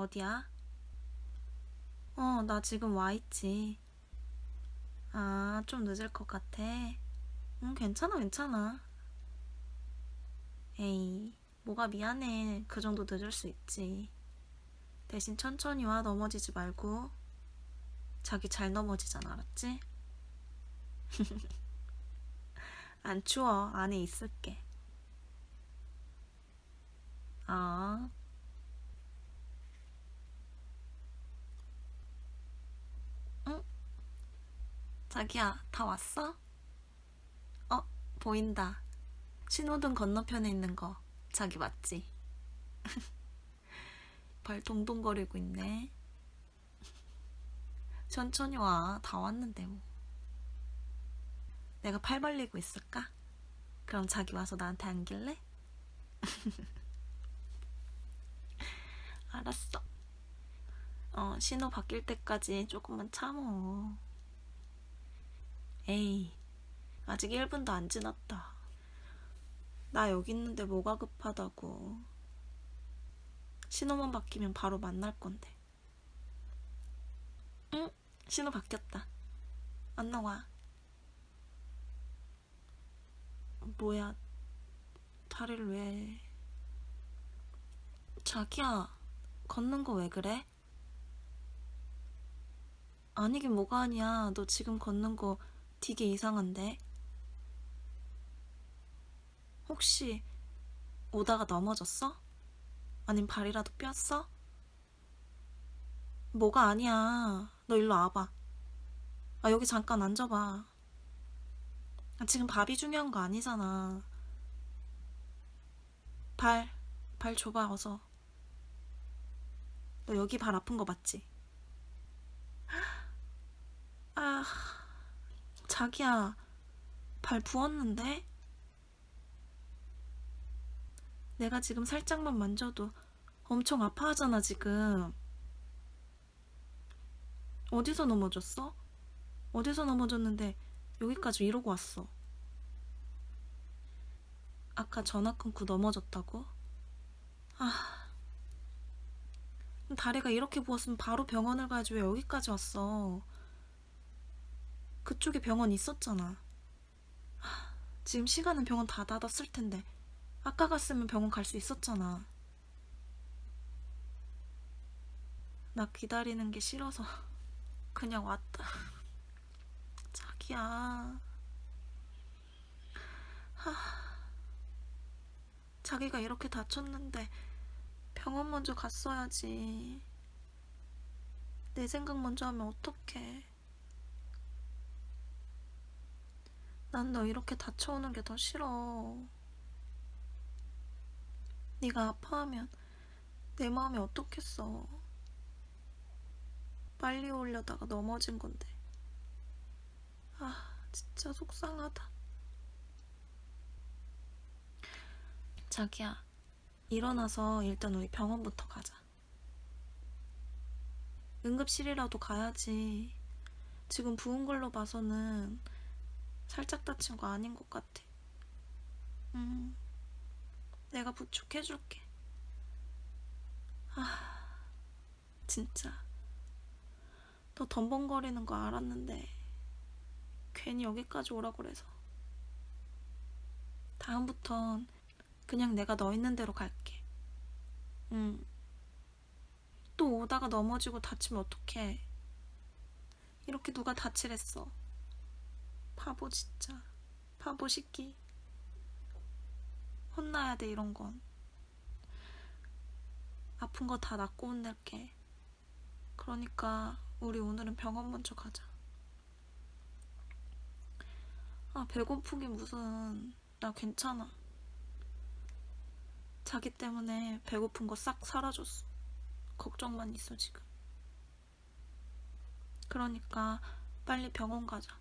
어디야? 어, 나 지금 와 있지. 아, 좀 늦을 것 같아. 응, 괜찮아, 괜찮아. 에이, 뭐가 미안해. 그 정도 늦을 수 있지. 대신 천천히 와, 넘어지지 말고. 자기 잘 넘어지잖아, 알았지? 안 추워. 안에 있을게. 아. 자기야, 다 왔어? 어, 보인다. 신호등 건너편에 있는 거. 자기 맞지? 발 동동거리고 있네. 천천히 와. 다 왔는데 뭐. 내가 팔 벌리고 있을까? 그럼 자기 와서 나한테 안길래? 알았어. 어, 신호 바뀔 때까지 조금만 참어. 에이, 아직 1분도 안 지났다. 나 여기 있는데 뭐가 급하다고. 신호만 바뀌면 바로 만날 건데. 응, 신호 바뀌었다. 안 나와. 뭐야, 다리를 왜. 자기야, 걷는 거 왜 그래? 아니긴 뭐가 아니야. 너 지금 걷는 거 되게 이상한데? 혹시 오다가 넘어졌어? 아님 발이라도 뼈었어? 뭐가 아니야. 너 일로 와봐. 아, 여기 잠깐 앉아봐. 아, 지금 밥이 중요한 거 아니잖아. 발, 발 줘봐, 어서. 너 여기 발 아픈 거 맞지? 아, 자기야, 발 부었는데? 내가 지금 살짝만 만져도 엄청 아파하잖아, 지금. 어디서 넘어졌어? 어디서 넘어졌는데 여기까지 이러고 왔어. 아까 전화 끊고 넘어졌다고? 아, 다리가 이렇게 부었으면 바로 병원을 가야지 왜 여기까지 왔어? 그쪽에 병원 있었잖아. 하, 지금 시간은 병원 다 닫았을 텐데 아까 갔으면 병원 갈 수 있었잖아. 나 기다리는 게 싫어서 그냥 왔다. 자기야. 하, 자기가 이렇게 다쳤는데 병원 먼저 갔어야지. 내 생각 먼저 하면 어떡해. 난 너 이렇게 다쳐오는 게 더 싫어. 네가 아파하면 내 마음이 어떻겠어. 빨리 오려다가 넘어진 건데. 아, 진짜 속상하다. 자기야, 일어나서 일단 우리 병원부터 가자. 응급실이라도 가야지. 지금 부은 걸로 봐서는 살짝 다친 거 아닌 것 같아. 음, 내가 부축해줄게. 아, 진짜. 너 덤벙거리는 거 알았는데 괜히 여기까지 오라 그래서. 다음부턴 그냥 내가 너 있는 대로 갈게. 응. 또 오다가 넘어지고 다치면 어떡해. 이렇게 누가 다치랬어. 바보 진짜. 바보 시끼. 혼나야 돼 이런 건. 아픈 거 다 낫고 혼낼게. 그러니까 우리 오늘은 병원 먼저 가자. 아 배고프긴 무슨 나 괜찮아. 자기 때문에 배고픈 거 싹 사라졌어. 걱정만 있어 지금. 그러니까 빨리 병원 가자.